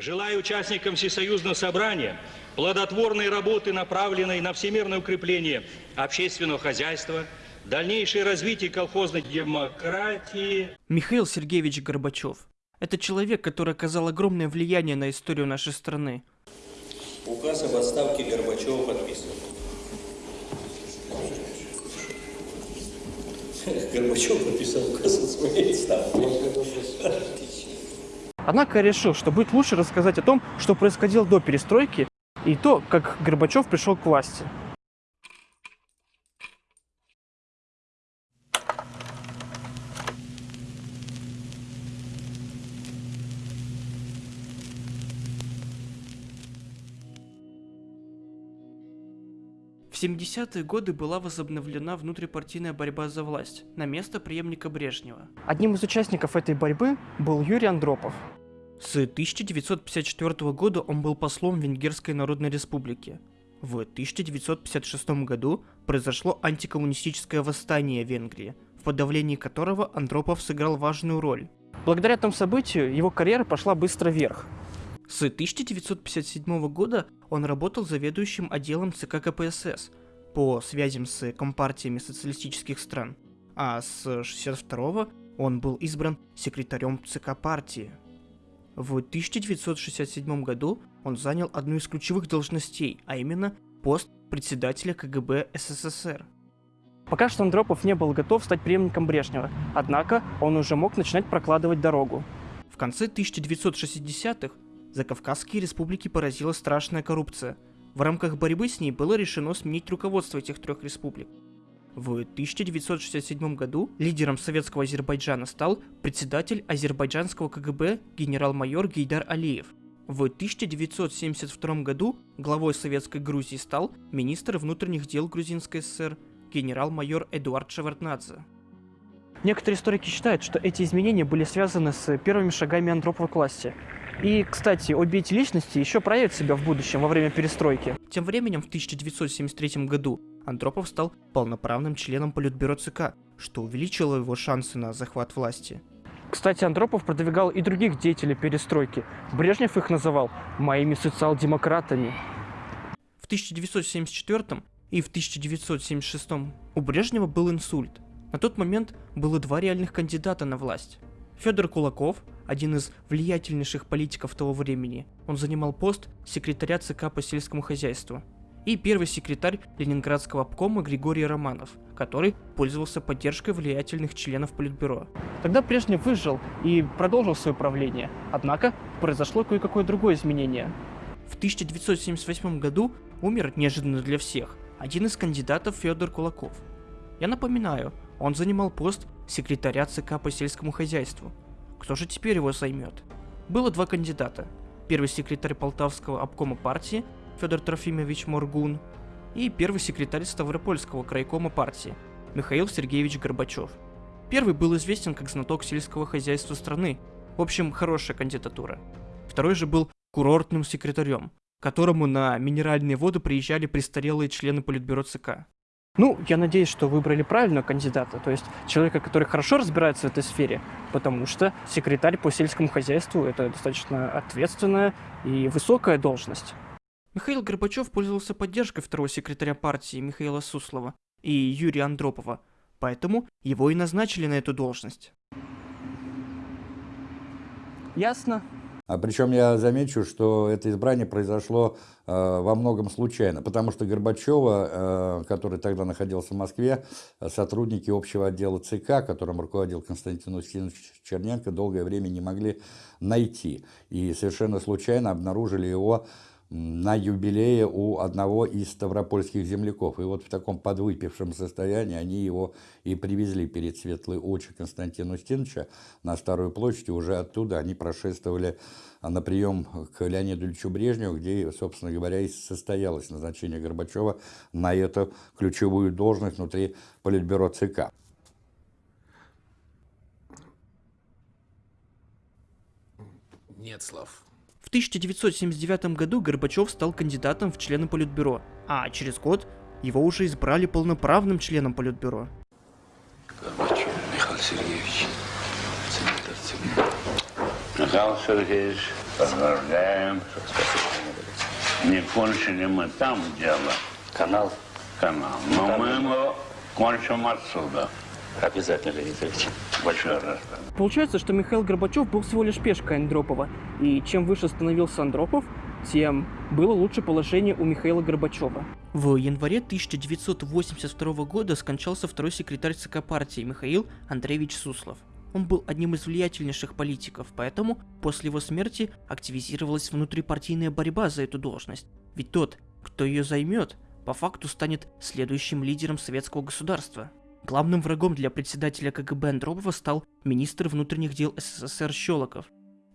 Желаю участникам Всесоюзного собрания плодотворной работы, направленной на всемирное укрепление общественного хозяйства, дальнейшее развитие колхозной демократии. Михаил Сергеевич Горбачев. Это человек, который оказал огромное влияние на историю нашей страны. Указ об отставке Горбачева подписан. Горбачев подписал указ о своей отставке. Однако решил, что будет лучше рассказать о том, что происходило до перестройки, и то, как Горбачев пришел к власти. В 70-е годы была возобновлена внутрипартийная борьба за власть на место преемника Брежнева. Одним из участников этой борьбы был Юрий Андропов. С 1954 года он был послом Венгерской Народной Республики. В 1956 году произошло антикоммунистическое восстание в Венгрии, в подавлении которого Андропов сыграл важную роль. Благодаря этому событию его карьера пошла быстро вверх. С 1957 года он работал заведующим отделом ЦК КПСС по связям с компартиями социалистических стран, а с 1962 он был избран секретарем ЦК партии. В 1967 году он занял одну из ключевых должностей, а именно пост председателя КГБ СССР. Пока что Андропов не был готов стать преемником Брежнева, однако он уже мог начинать прокладывать дорогу. В конце 1960-х Закавказские республики поразила страшная коррупция. В рамках борьбы с ней было решено сменить руководство этих трех республик. В 1967 году лидером советского Азербайджана стал председатель азербайджанского КГБ генерал-майор Гейдар Алиев. В 1972 году главой Советской Грузии стал министр внутренних дел Грузинской ССР генерал-майор Эдуард Шеварднадзе. Некоторые историки считают, что эти изменения были связаны с первыми шагами Андропова к власти. И, кстати, обе эти личности еще проявят себя в будущем во время перестройки. Тем временем в 1973 году Андропов стал полноправным членом Политбюро ЦК, что увеличило его шансы на захват власти. Кстати, Андропов продвигал и других деятелей перестройки. Брежнев их называл «моими социал-демократами». В 1974 и в 1976 у Брежнева был инсульт. На тот момент было два реальных кандидата на власть. Федор Кулаков, один из влиятельнейших политиков того времени, он занимал пост секретаря ЦК по сельскому хозяйству, и первый секретарь Ленинградского обкома Григорий Романов, который пользовался поддержкой влиятельных членов Политбюро. Тогда Брежнев выжил и продолжил свое правление, однако произошло кое-какое другое изменение. В 1978 году умер неожиданно для всех один из кандидатов Федор Кулаков. Я напоминаю, он занимал пост секретаря ЦК по сельскому хозяйству. Кто же теперь его займет? Было два кандидата. Первый секретарь Полтавского обкома партии Федор Трофимович Моргун и первый секретарь Ставропольского крайкома партии Михаил Сергеевич Горбачев. Первый был известен как знаток сельского хозяйства страны, в общем, хорошая кандидатура. Второй же был курортным секретарем, к которому на минеральные воды приезжали престарелые члены Политбюро ЦК. Ну, я надеюсь, что выбрали правильного кандидата, то есть человека, который хорошо разбирается в этой сфере, потому что секретарь по сельскому хозяйству – это достаточно ответственная и высокая должность. Михаил Горбачев пользовался поддержкой второго секретаря партии Михаила Суслова и Юрия Андропова, поэтому его и назначили на эту должность. Ясно. А причем я замечу, что это избрание произошло э, во многом случайно, потому что Горбачева, э, который тогда находился в Москве, сотрудники общего отдела ЦК, которым руководил Константин Устинович Черненко, долгое время не могли найти. И совершенно случайно обнаружили его на юбилее у одного из ставропольских земляков. И вот в таком подвыпившем состоянии они его и привезли перед светлые очи Константина Устиновича на Старую площадь. Уже оттуда они прошествовали на прием к Леониду Ильичу Брежневу, где, собственно говоря, и состоялось назначение Горбачева на эту ключевую должность внутри Политбюро ЦК. Нет слов. В 1979 году Горбачев стал кандидатом в члены Политбюро, а через год его уже избрали полноправным членом Политбюро. Горбачев Михаил Сергеевич. Михаил Сергеевич, Поздравляем. Не кончили мы там дело, Канал канал, но мы его кончим отсюда. Обязательно, Леонид Ильич. Большой раз. Получается, что Михаил Горбачев был всего лишь пешкой Андропова, и чем выше становился Андропов, тем было лучше положение у Михаила Горбачева. В январе 1982 года скончался второй секретарь ЦК партии Михаил Андреевич Суслов. Он был одним из влиятельнейших политиков, поэтому после его смерти активизировалась внутрипартийная борьба за эту должность. Ведь тот, кто ее займет, по факту станет следующим лидером советского государства. Главным врагом для председателя КГБ Андропова стал министр внутренних дел СССР Щелоков.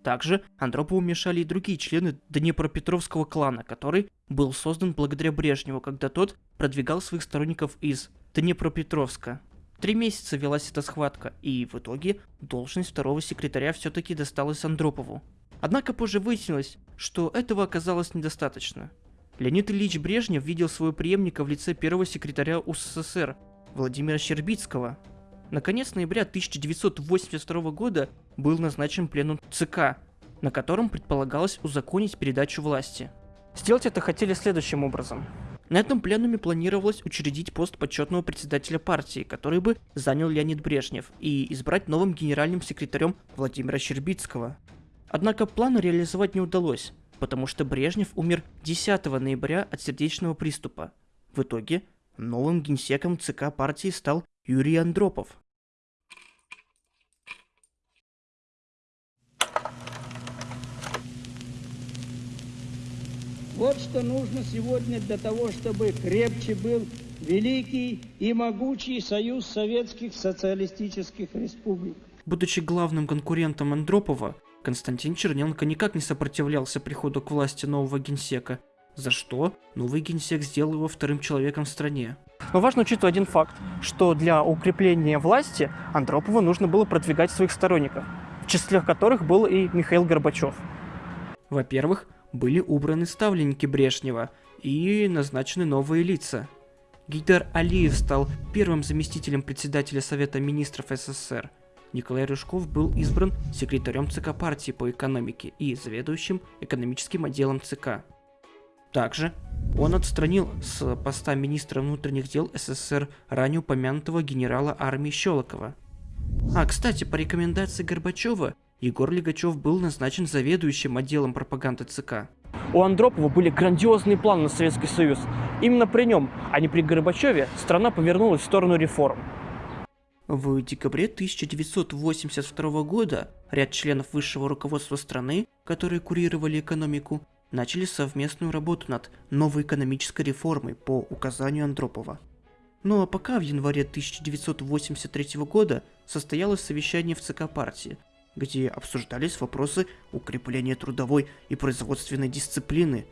Также Андропову мешали и другие члены Днепропетровского клана, который был создан благодаря Брежневу, когда тот продвигал своих сторонников из Днепропетровска. Три месяца велась эта схватка, и в итоге должность второго секретаря все-таки досталась Андропову. Однако позже выяснилось, что этого оказалось недостаточно. Леонид Ильич Брежнев видел своего преемника в лице первого секретаря УССР Владимира Щербицкого. Наконец ноября 1982 года был назначен пленум ЦК, на котором предполагалось узаконить передачу власти. Сделать это хотели следующим образом. На этом пленуме планировалось учредить пост почетного председателя партии, который бы занял Леонид Брежнев, и избрать новым генеральным секретарем Владимира Щербицкого. Однако плану реализовать не удалось, потому что Брежнев умер 10 ноября от сердечного приступа. В итоге новым генсеком ЦК партии стал Юрий Андропов. Вот что нужно сегодня для того, чтобы крепче был великий и могучий союз советских социалистических республик. Будучи главным конкурентом Андропова, Константин Черненко никак не сопротивлялся приходу к власти нового генсека, за что новый генсек сделал его вторым человеком в стране. Но важно учитывать один факт, что для укрепления власти Андропову нужно было продвигать своих сторонников, в числе которых был и Михаил Горбачев. Во-первых, были убраны ставленники Брежнева и назначены новые лица. Гейдар Алиев стал первым заместителем председателя Совета министров СССР. Николай Рыжков был избран секретарем ЦК партии по экономике и заведующим экономическим отделом ЦК. Также он отстранил с поста министра внутренних дел СССР ранее упомянутого генерала армии Щелокова. А, кстати, по рекомендации Горбачева, Егор Легачев был назначен заведующим отделом пропаганды ЦК. У Андропова были грандиозные планы на Советский Союз. Именно при нем, а не при Горбачеве, страна повернулась в сторону реформ. В декабре 1982 года ряд членов высшего руководства страны, которые курировали экономику, начали совместную работу над новой экономической реформой по указанию Андропова. Ну а пока в январе 1983 года состоялось совещание в ЦК партии, где обсуждались вопросы укрепления трудовой и производственной дисциплины.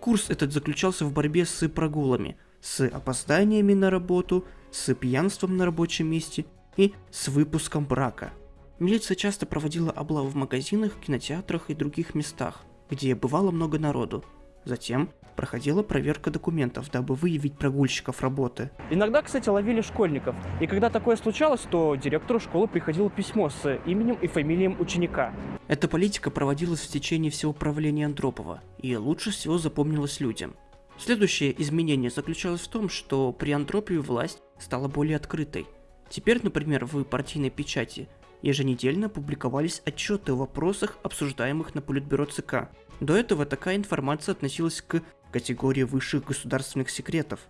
Курс этот заключался в борьбе с прогулами, с опозданиями на работу, с пьянством на рабочем месте и с выпуском брака. Милиция часто проводила облавы в магазинах, кинотеатрах и других местах, где бывало много народу. Затем проходила проверка документов, дабы выявить прогульщиков работы. Иногда, кстати, ловили школьников. И когда такое случалось, то директору школы приходило письмо с именем и фамилием ученика. Эта политика проводилась в течение всего правления Андропова и лучше всего запомнилась людям. Следующее изменение заключалось в том, что при Андропове власть стала более открытой. Теперь, например, в партийной печати еженедельно публиковались отчеты о вопросах, обсуждаемых на Политбюро ЦК. До этого такая информация относилась к категории высших государственных секретов.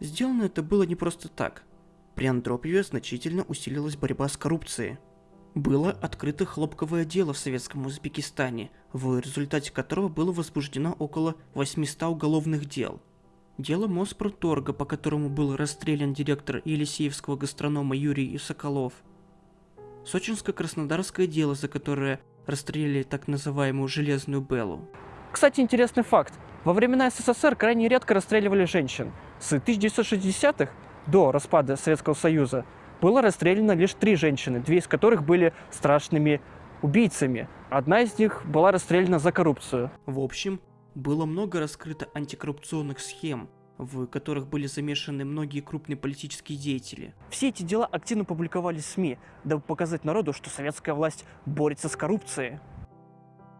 Сделано это было не просто так. При Андропове значительно усилилась борьба с коррупцией. Было открыто хлопковое дело в советском Узбекистане, в результате которого было возбуждено около 800 уголовных дел. Дело Моспроторга, по которому был расстрелян директор Елисеевского гастронома Юрий Соколов. Сочинско-Краснодарское дело, за которое расстреляли так называемую «железную Беллу». Кстати, интересный факт. Во времена СССР крайне редко расстреливали женщин. С 1960-х до распада Советского Союза было расстреляно лишь три женщины, две из которых были страшными убийцами. Одна из них была расстреляна за коррупцию. В общем, было много раскрыто антикоррупционных схем в которых были замешаны многие крупные политические деятели. Все эти дела активно публиковались в СМИ, дабы показать народу, что советская власть борется с коррупцией.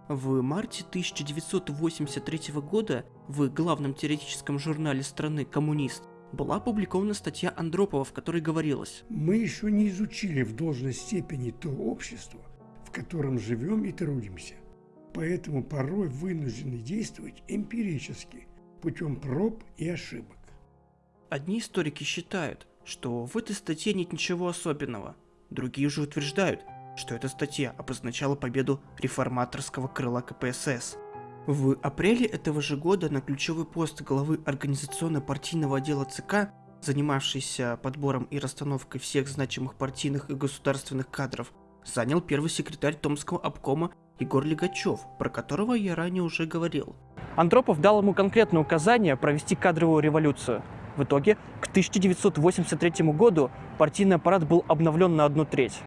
В марте 1983 года в главном теоретическом журнале страны «Коммунист» была опубликована статья Андропова, в которой говорилось Мы еще не изучили в должной степени то общество, в котором живем и трудимся. Поэтому порой вынуждены действовать эмпирически, путем проб и ошибок. Одни историки считают, что в этой статье нет ничего особенного. Другие же утверждают, что эта статья обозначала победу реформаторского крыла КПСС. В апреле этого же года на ключевой пост главы организационно-партийного отдела ЦК, занимавшийся подбором и расстановкой всех значимых партийных и государственных кадров, занял первый секретарь Томского обкома Егор Легачев, про которого я ранее уже говорил. Андропов дал ему конкретное указание провести кадровую революцию. В итоге, к 1983 году партийный аппарат был обновлен на одну треть.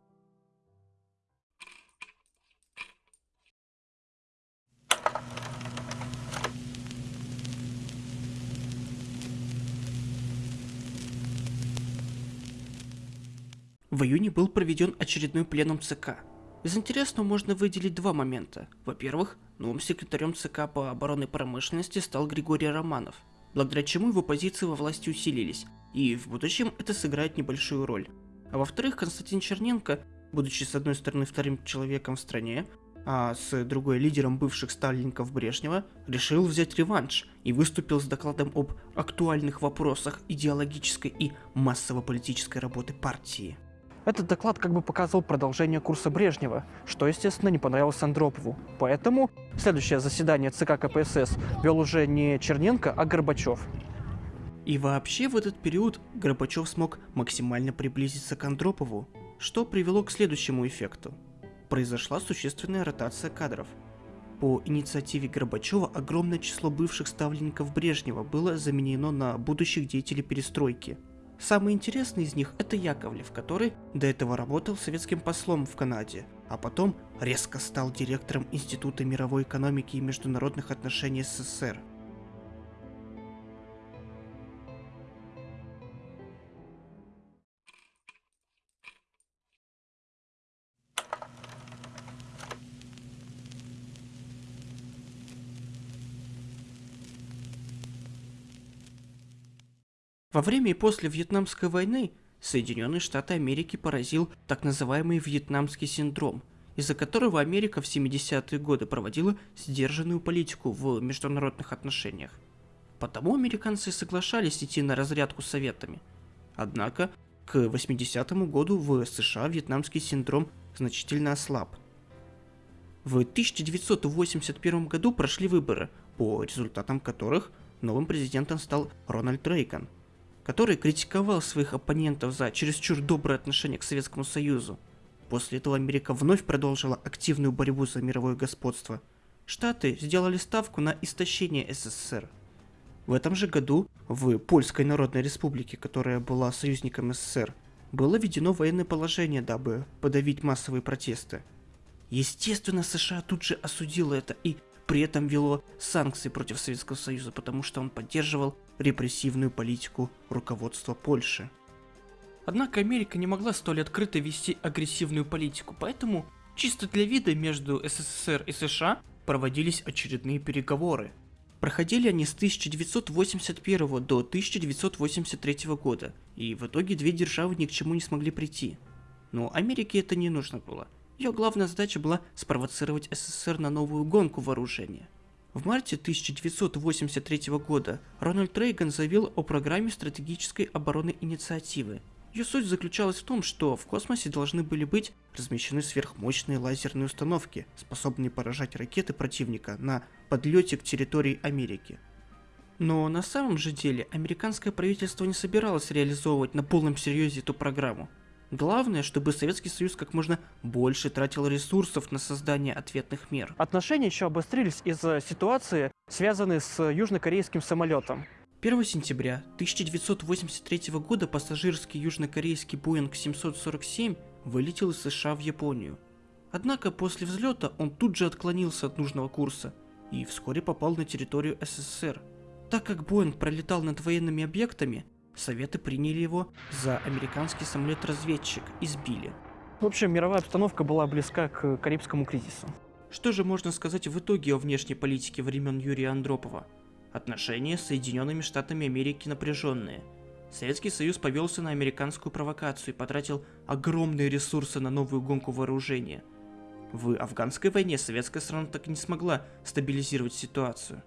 В июне был проведен очередной пленум ЦК. Из интересного можно выделить два момента. Во-первых, новым секретарем ЦК по оборонной промышленности стал Григорий Романов, благодаря чему его позиции во власти усилились, и в будущем это сыграет небольшую роль. А во-вторых, Константин Черненко, будучи с одной стороны вторым человеком в стране, а с другой лидером бывших сталинников Брежнева, решил взять реванш и выступил с докладом об актуальных вопросах идеологической и массово-политической работы партии. Этот доклад как бы показывал продолжение курса Брежнева, что, естественно, не понравилось Андропову. Поэтому следующее заседание ЦК КПСС вел уже не Черненко, а Горбачев. И вообще в этот период Горбачев смог максимально приблизиться к Андропову, что привело к следующему эффекту. Произошла существенная ротация кадров. По инициативе Горбачева огромное число бывших ставленников Брежнева было заменено на будущих деятелей перестройки – Самый интересный из них это Яковлев, который до этого работал советским послом в Канаде, а потом резко стал директором Института мировой экономики и международных отношений СССР. Во время и после Вьетнамской войны Соединенные Штаты Америки поразил так называемый вьетнамский синдром, из-за которого Америка в 70-е годы проводила сдержанную политику в международных отношениях. Потому американцы соглашались идти на разрядку с Советами. Однако, к 80-му году в США вьетнамский синдром значительно ослаб. В 1981 году прошли выборы, по результатам которых новым президентом стал Рональд Рейган – который критиковал своих оппонентов за чересчур доброе отношение к Советскому Союзу. После этого Америка вновь продолжила активную борьбу за мировое господство. Штаты сделали ставку на истощение СССР. В этом же году в Польской Народной Республике, которая была союзником СССР, было введено военное положение, дабы подавить массовые протесты. Естественно, США тут же осудило это и при этом вело санкции против Советского Союза, потому что он поддерживал репрессивную политику руководства Польши. Однако Америка не могла столь открыто вести агрессивную политику, поэтому чисто для вида между СССР и США проводились очередные переговоры. Проходили они с 1981 до 1983 года, и в итоге две державы ни к чему не смогли прийти. Но Америке это не нужно было. Ее главная задача была спровоцировать СССР на новую гонку вооружения. В марте 1983 года Рональд Рейган заявил о программе стратегической оборонной инициативы. Ее суть заключалась в том, что в космосе должны были быть размещены сверхмощные лазерные установки, способные поражать ракеты противника на подлете к территории Америки. Но на самом же деле американское правительство не собиралось реализовывать на полном серьезе эту программу. Главное, чтобы Советский Союз как можно больше тратил ресурсов на создание ответных мер. Отношения еще обострились из-за ситуации, связанной с южнокорейским самолетом. 1 сентября 1983 года пассажирский южнокорейский Boeing 747 вылетел из США в Японию. Однако после взлета он тут же отклонился от нужного курса и вскоре попал на территорию СССР. так как Боинг пролетал над военными объектами, Советы приняли его за американский самолет-разведчик и сбили. В общем, мировая обстановка была близка к Карибскому кризису. Что же можно сказать в итоге о внешней политике времен Юрия Андропова? Отношения с Соединенными Штатами Америки напряженные. Советский Союз повелся на американскую провокацию и потратил огромные ресурсы на новую гонку вооружения. В афганской войне советская страна так и не смогла стабилизировать ситуацию.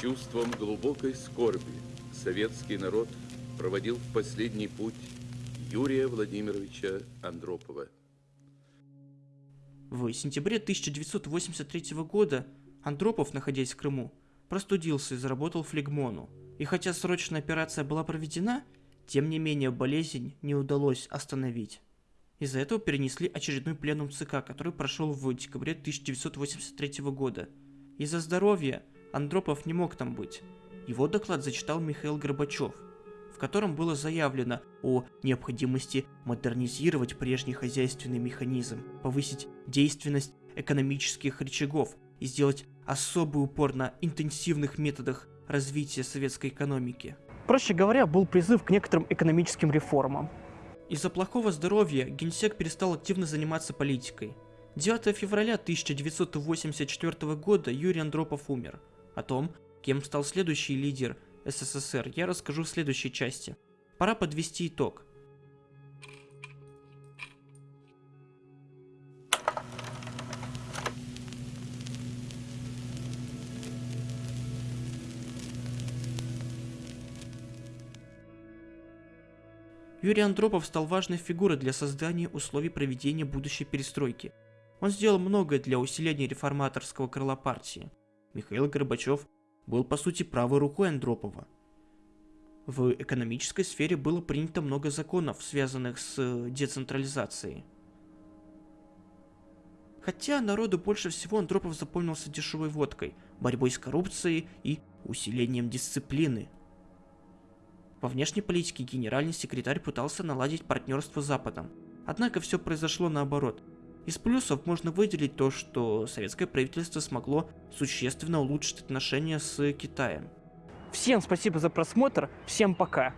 Чувством глубокой скорби советский народ проводил в последний путь Юрия Владимировича Андропова. В сентябре 1983 года Андропов, находясь в Крыму, простудился и заработал флегмону. И хотя срочная операция была проведена, тем не менее болезнь не удалось остановить. Из-за этого перенесли очередной пленум ЦК, который прошел в декабре 1983 года. Из-за здоровья Андропов не мог там быть. Его доклад зачитал Михаил Горбачев – котором было заявлено о необходимости модернизировать прежний хозяйственный механизм, повысить действенность экономических рычагов и сделать особый упор на интенсивных методах развития советской экономики. Проще говоря, был призыв к некоторым экономическим реформам. Из-за плохого здоровья генсек перестал активно заниматься политикой. 9 февраля 1984 года Юрий Андропов умер. О том, кем стал следующий лидер – СССР я расскажу в следующей части. Пора подвести итог. Юрий Андропов стал важной фигурой для создания условий проведения будущей перестройки. Он сделал многое для усиления реформаторского крыла партии. Михаил Горбачев был по сути правой рукой Андропова. В экономической сфере было принято много законов, связанных с э, децентрализацией. Хотя народу больше всего Андропов запомнился дешевой водкой, борьбой с коррупцией и усилением дисциплины. Во внешней политике генеральный секретарь пытался наладить партнерство с Западом. Однако все произошло наоборот. Из плюсов можно выделить то, что советское правительство смогло существенно улучшить отношения с Китаем. Всем спасибо за просмотр, всем пока!